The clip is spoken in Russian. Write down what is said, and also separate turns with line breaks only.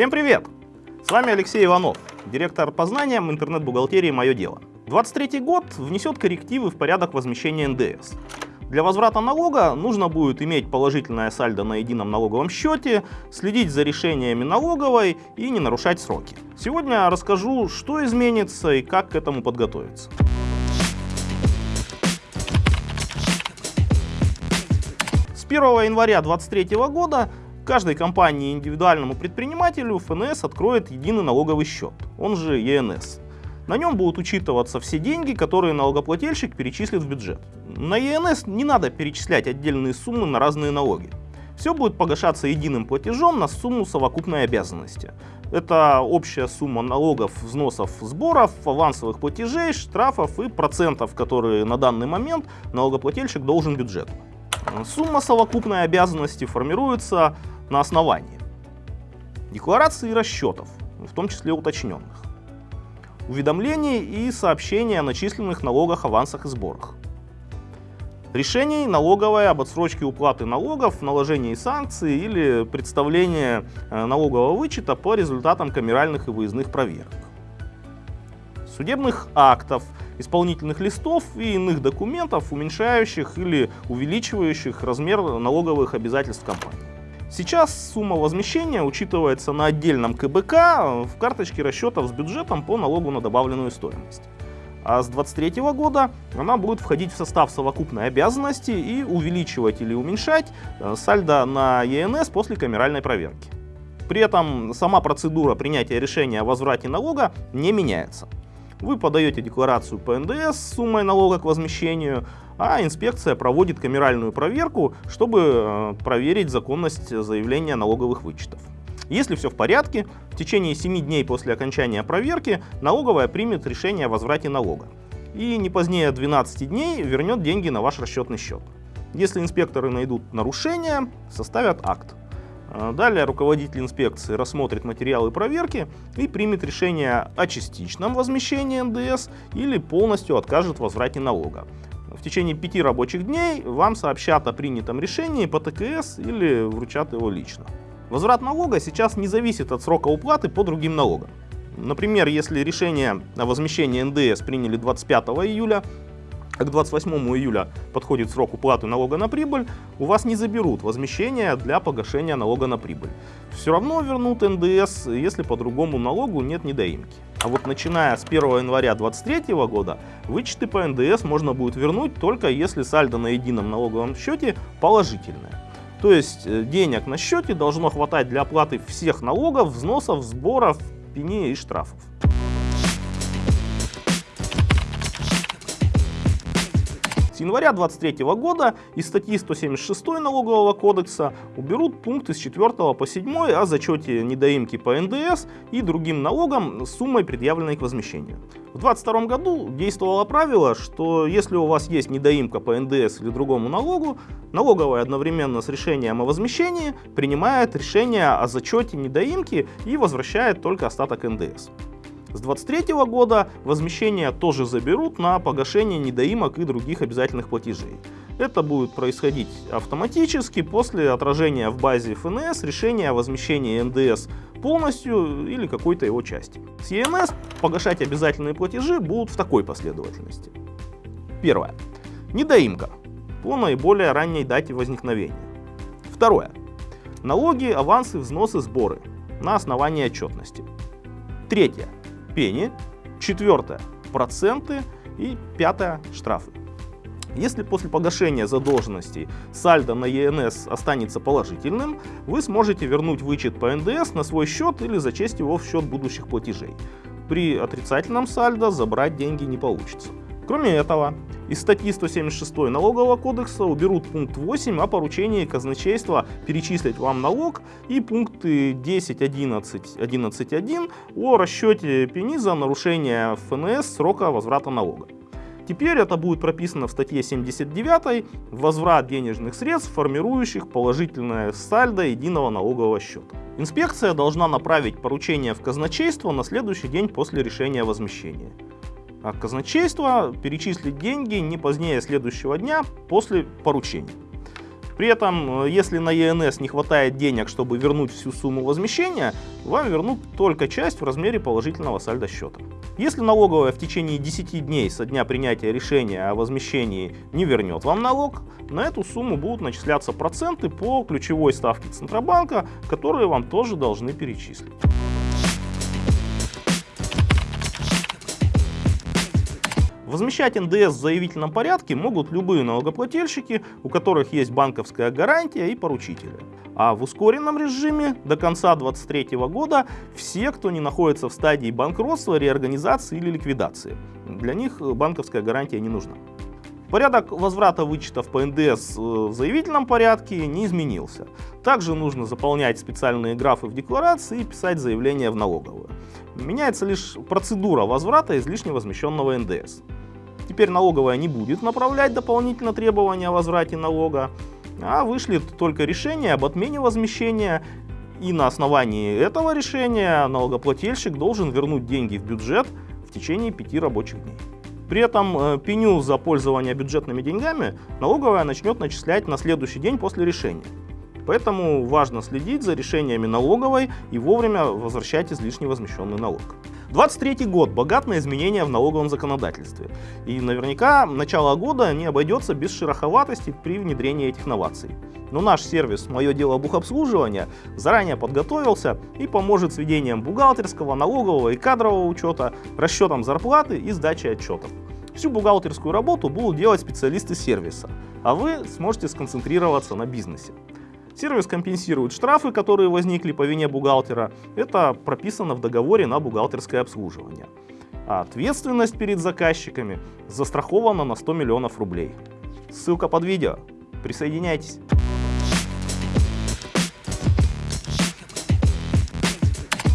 Всем привет! С вами Алексей Иванов, директор по знаниям интернет-бухгалтерии «Мое дело». 23 год внесет коррективы в порядок возмещения НДС. Для возврата налога нужно будет иметь положительное сальдо на едином налоговом счете, следить за решениями налоговой и не нарушать сроки. Сегодня расскажу, что изменится и как к этому подготовиться. С 1 января 2023 года каждой компании и индивидуальному предпринимателю ФНС откроет единый налоговый счет, он же ЕНС. На нем будут учитываться все деньги, которые налогоплательщик перечислит в бюджет. На ЕНС не надо перечислять отдельные суммы на разные налоги. Все будет погашаться единым платежом на сумму совокупной обязанности. Это общая сумма налогов, взносов, сборов, авансовых платежей, штрафов и процентов, которые на данный момент налогоплательщик должен бюджету. Сумма совокупной обязанности формируется на основании декларации расчетов, в том числе уточненных, уведомлений и сообщений о начисленных налогах, авансах и сборах, решений налоговой об отсрочке уплаты налогов, наложении санкций или представлении э, налогового вычета по результатам камеральных и выездных проверок, судебных актов, исполнительных листов и иных документов, уменьшающих или увеличивающих размер налоговых обязательств компании. Сейчас сумма возмещения учитывается на отдельном КБК в карточке расчетов с бюджетом по налогу на добавленную стоимость. А с 2023 года она будет входить в состав совокупной обязанности и увеличивать или уменьшать э, сальдо на ЕНС после камеральной проверки. При этом сама процедура принятия решения о возврате налога не меняется. Вы подаете декларацию по НДС с суммой налога к возмещению, а инспекция проводит камеральную проверку, чтобы э, проверить законность заявления налоговых вычетов. Если все в порядке, в течение 7 дней после окончания проверки налоговая примет решение о возврате налога и не позднее 12 дней вернет деньги на ваш расчетный счет. Если инспекторы найдут нарушения, составят акт. А, далее руководитель инспекции рассмотрит материалы проверки и примет решение о частичном возмещении НДС или полностью откажет в возврате налога. В течение пяти рабочих дней вам сообщат о принятом решении по ТКС или вручат его лично. Возврат налога сейчас не зависит от срока уплаты по другим налогам. Например, если решение о возмещении НДС приняли 25 июля, к 28 июля подходит срок уплаты налога на прибыль, у вас не заберут возмещение для погашения налога на прибыль. Все равно вернут НДС, если по другому налогу нет недоимки. А вот начиная с 1 января 2023 года вычеты по НДС можно будет вернуть только если сальдо на едином налоговом счете положительное. То есть э, денег на счете должно хватать для оплаты всех налогов, взносов, сборов, пени и штрафов. С января 2023 года из статьи 176 налогового кодекса уберут пункты с 4 по 7 о зачете недоимки по НДС и другим налогам с суммой, предъявленной к возмещению. В 2022 году действовало правило, что если у вас есть недоимка по НДС или другому налогу, налоговая одновременно с решением о возмещении принимает решение о зачете недоимки и возвращает только остаток НДС. С 2023 года возмещение тоже заберут на погашение недоимок и других обязательных платежей. Это будет происходить автоматически после отражения в базе ФНС решения о возмещении НДС полностью или какой-то его части. С ЕНС погашать обязательные платежи будут в такой последовательности. Первое. Недоимка по наиболее ранней дате возникновения. Второе. Налоги, авансы, взносы, сборы на основании отчетности. Третье пени, четвертое – проценты и пятое – штрафы. Если после погашения задолженности сальдо на ЕНС останется положительным, вы сможете вернуть вычет по НДС на свой счет или зачесть его в счет будущих платежей. При отрицательном сальдо забрать деньги не получится. Кроме этого, из статьи 176 налогового кодекса уберут пункт 8 о поручении казначейства перечислить вам налог и пункты 10, 11, 11.1 о расчете пени за нарушение ФНС срока возврата налога. Теперь это будет прописано в статье 79 «Возврат денежных средств, формирующих положительное сальдо единого налогового счета». Инспекция должна направить поручение в казначейство на следующий день после решения возмещения а казначейство перечислит деньги не позднее следующего дня после поручения. При этом, э, если на ЕНС не хватает денег, чтобы вернуть всю сумму возмещения, вам вернут только часть в размере положительного сальда счета. Если налоговая в течение 10 дней со дня принятия решения о возмещении не вернет вам налог, на эту сумму будут начисляться проценты по ключевой ставке Центробанка, которые вам тоже должны перечислить. Возмещать НДС в заявительном порядке могут любые налогоплательщики, у которых есть банковская гарантия и поручители. А в ускоренном режиме до конца 2023 года все, кто не находится в стадии банкротства, реорганизации или ликвидации. Для них банковская гарантия не нужна. Порядок возврата вычетов по НДС э, в заявительном порядке не изменился. Также нужно заполнять специальные графы в декларации и писать заявление в налоговую. Меняется лишь процедура возврата излишне возмещенного НДС. Теперь налоговая не будет направлять дополнительно требования о возврате налога, а вышлет только решение об отмене возмещения и на основании этого решения налогоплательщик должен вернуть деньги в бюджет в течение пяти рабочих дней. При этом э, пеню за пользование бюджетными деньгами налоговая начнет начислять на следующий день после решения. Поэтому важно следить за решениями налоговой и вовремя возвращать излишне возмещенный налог. 23 год богат на изменения в налоговом законодательстве. И наверняка начало года не обойдется без шероховатости при внедрении этих новаций. Но наш сервис «Мое дело бухобслуживания» заранее подготовился и поможет с ведением бухгалтерского, налогового и кадрового учета, расчетом зарплаты и сдачей отчетов. Всю бухгалтерскую работу будут делать специалисты сервиса, а вы сможете сконцентрироваться на бизнесе. Сервис компенсирует штрафы, которые возникли по вине бухгалтера. Это прописано в договоре на бухгалтерское обслуживание. А ответственность перед заказчиками застрахована на 100 миллионов рублей. Ссылка под видео. Присоединяйтесь.